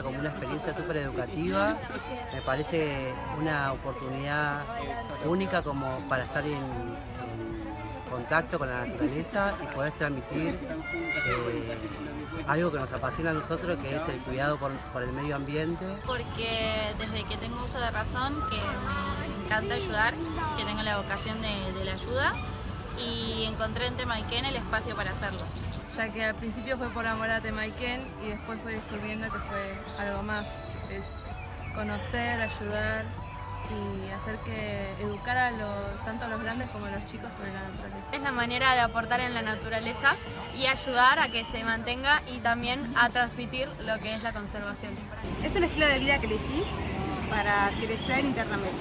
como una experiencia súper educativa. Me parece una oportunidad única como para estar en, contacto con la naturaleza y poder transmitir eh, algo que nos apasiona a nosotros, que es el cuidado por, por el medio ambiente. Porque desde que tengo uso de razón, que me encanta ayudar, que tengo la vocación de, de la ayuda y encontré en Temaiken el espacio para hacerlo. Ya que al principio fue por amor a Temaiken y después fui descubriendo que fue algo más, es conocer, ayudar y hacer que educar a los, tanto a los grandes como a los chicos sobre la naturaleza. Es la manera de aportar en la naturaleza y ayudar a que se mantenga y también a transmitir lo que es la conservación. Es un estilo de vida que elegí para crecer internamente.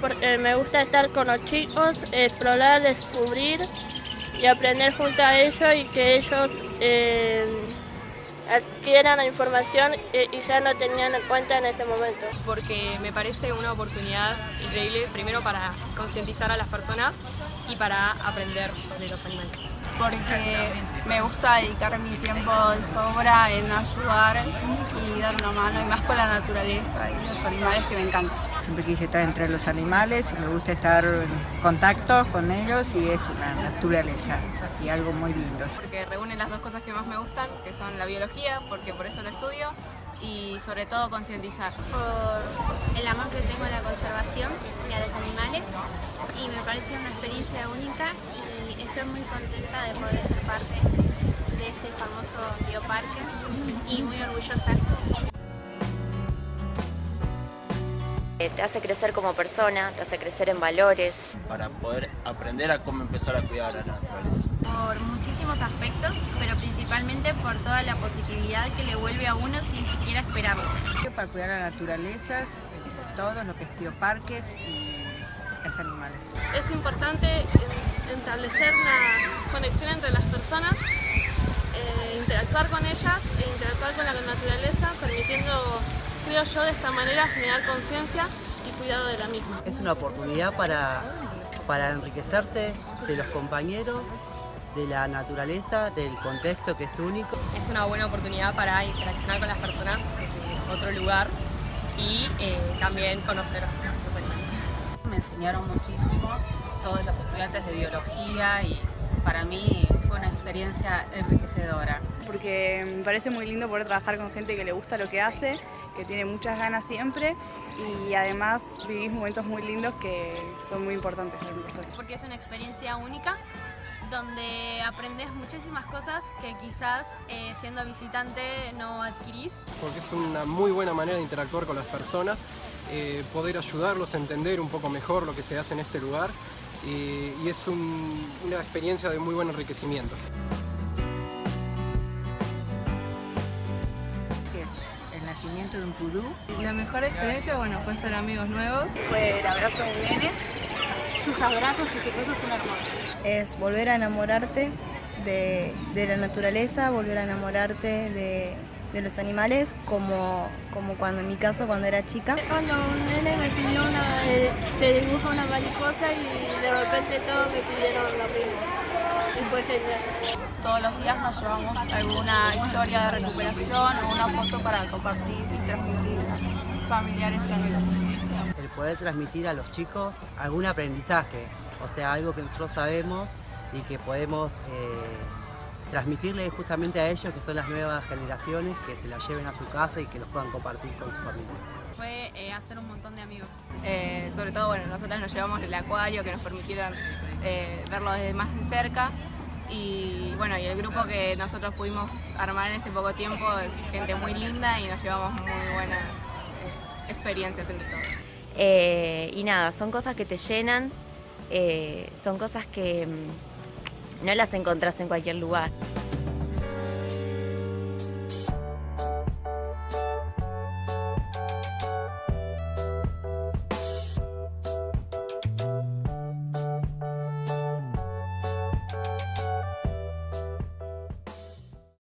Porque me gusta estar con los chicos, explorar, descubrir y aprender junto a ellos y que ellos eh, adquieran la información y ya no tenían en cuenta en ese momento. Porque me parece una oportunidad increíble, primero para concientizar a las personas y para aprender sobre los animales. Porque me gusta dedicar mi tiempo de sobra en ayudar y dar una mano, y más con la naturaleza y los animales que me encantan. Siempre quise estar entre los animales y me gusta estar en contacto con ellos y es una naturaleza y algo muy lindo. Porque reúne las dos cosas que más me gustan, que son la biología, porque por eso lo estudio, y sobre todo concientizar. Por el amor que tengo a la conservación y a los animales y me parece una experiencia única y estoy muy contenta de poder ser parte de este famoso bioparque y muy orgullosa. Te hace crecer como persona, te hace crecer en valores. Para poder aprender a cómo empezar a cuidar a la naturaleza. Por muchísimos aspectos, pero principalmente por toda la positividad que le vuelve a uno sin siquiera esperarlo. Para cuidar a la naturaleza, todo lo que es bioparques y los animales. Es importante establecer una conexión entre las personas, eh, interactuar con ellas e interactuar con la naturaleza, permitiendo creo yo de esta manera generar conciencia y cuidado de la misma. Es una oportunidad para, para enriquecerse de los compañeros, de la naturaleza, del contexto que es único. Es una buena oportunidad para interaccionar con las personas de otro lugar y eh, también conocer los animales. Me enseñaron muchísimo todos los estudiantes de biología y para mí fue una experiencia enriquecedora. Porque me parece muy lindo poder trabajar con gente que le gusta lo que hace, que tiene muchas ganas siempre y además vivís momentos muy lindos que son muy importantes para mí. Porque es una experiencia única donde aprendes muchísimas cosas que quizás eh, siendo visitante no adquirís. Porque es una muy buena manera de interactuar con las personas, eh, poder ayudarlos a entender un poco mejor lo que se hace en este lugar y, y es un, una experiencia de muy buen enriquecimiento. La mejor experiencia, bueno, fue ser amigos nuevos. Fue el abrazo de nene, sus abrazos y sus besos son hermosos. Es volver a enamorarte de, de la naturaleza, volver a enamorarte de, de los animales, como, como cuando en mi caso cuando era chica. Cuando un nene me pidió una, te dibujo una mariposa y de repente todos me pidieron lo mismo. Todos los días nos llevamos alguna historia de recuperación o una foto para compartir y transmitir a familiares y amigos. El poder transmitir a los chicos algún aprendizaje, o sea, algo que nosotros sabemos y que podemos eh, transmitirle justamente a ellos, que son las nuevas generaciones, que se la lleven a su casa y que los puedan compartir con su familia. Fue eh, hacer un montón de amigos. Eh, sobre todo, bueno, nosotras nos llevamos el acuario que nos permitieron eh, verlo desde más de cerca y bueno, y el grupo que nosotros pudimos armar en este poco tiempo es gente muy linda y nos llevamos muy buenas eh, experiencias entre todos. Eh, y nada, son cosas que te llenan, eh, son cosas que mm, no las encontrás en cualquier lugar.